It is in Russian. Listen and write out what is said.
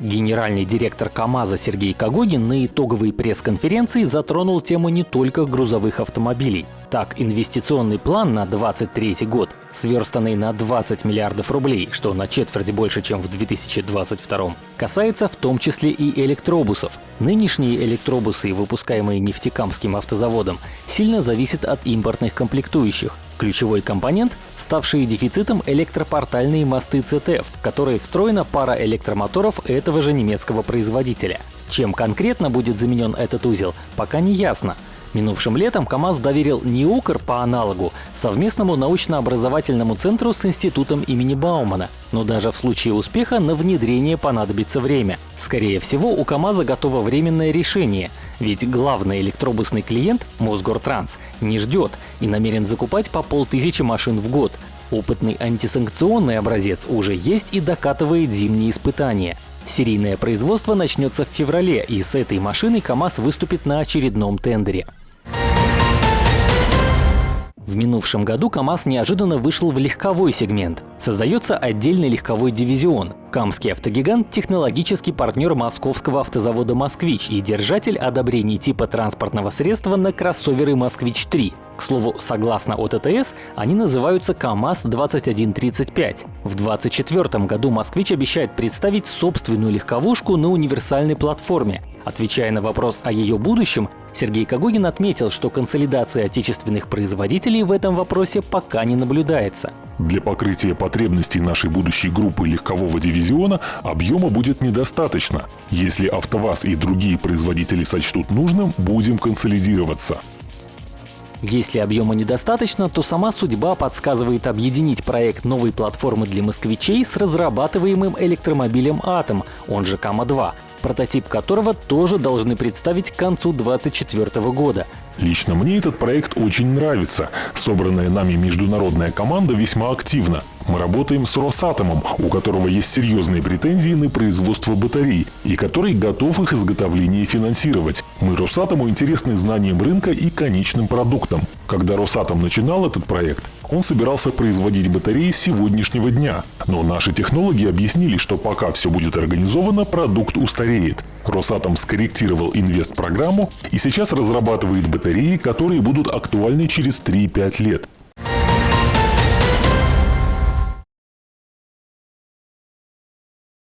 Генеральный директор КАМАЗа Сергей Когогин на итоговой пресс-конференции затронул тему не только грузовых автомобилей. Так, инвестиционный план на 2023 год, сверстанный на 20 миллиардов рублей, что на четверть больше, чем в 2022, касается в том числе и электробусов. Нынешние электробусы, выпускаемые нефтекамским автозаводом, сильно зависят от импортных комплектующих. Ключевой компонент – ставшие дефицитом электропортальные мосты CTF, в которые встроена пара электромоторов этого же немецкого производителя. Чем конкретно будет заменен этот узел, пока не ясно. Минувшим летом КАМАЗ доверил НИУКР по аналогу совместному научно-образовательному центру с институтом имени Баумана. Но даже в случае успеха на внедрение понадобится время. Скорее всего, у КАМАЗа готово временное решение. Ведь главный электробусный клиент, Мосгортранс, не ждет и намерен закупать по полтысячи машин в год. Опытный антисанкционный образец уже есть и докатывает зимние испытания. Серийное производство начнется в феврале, и с этой машиной КАМАЗ выступит на очередном тендере. В минувшем году КАМАЗ неожиданно вышел в легковой сегмент. Создается отдельный легковой дивизион. Камский автогигант – технологический партнер московского автозавода «Москвич» и держатель одобрений типа транспортного средства на кроссоверы «Москвич-3». К слову, согласно ОТТС, они называются КАМАЗ-2135. В 2024 году «Москвич» обещает представить собственную легковушку на универсальной платформе. Отвечая на вопрос о ее будущем, Сергей Когогин отметил, что консолидация отечественных производителей в этом вопросе пока не наблюдается. Для покрытия потребностей нашей будущей группы легкового дивизиона объема будет недостаточно. Если АвтоВАЗ и другие производители сочтут нужным, будем консолидироваться. Если объема недостаточно, то сама судьба подсказывает объединить проект новой платформы для москвичей с разрабатываемым электромобилем «Атом», он же «Кама-2», прототип которого тоже должны представить к концу 2024 года. Лично мне этот проект очень нравится. Собранная нами международная команда весьма активна. Мы работаем с Росатомом, у которого есть серьезные претензии на производство батарей и который готов их изготовление финансировать. Мы Росатому интересны знанием рынка и конечным продуктом. Когда Росатом начинал этот проект, он собирался производить батареи сегодняшнего дня. Но наши технологи объяснили, что пока все будет организовано, продукт устареет. Росатом скорректировал инвест-программу и сейчас разрабатывает батареи, которые будут актуальны через 3-5 лет.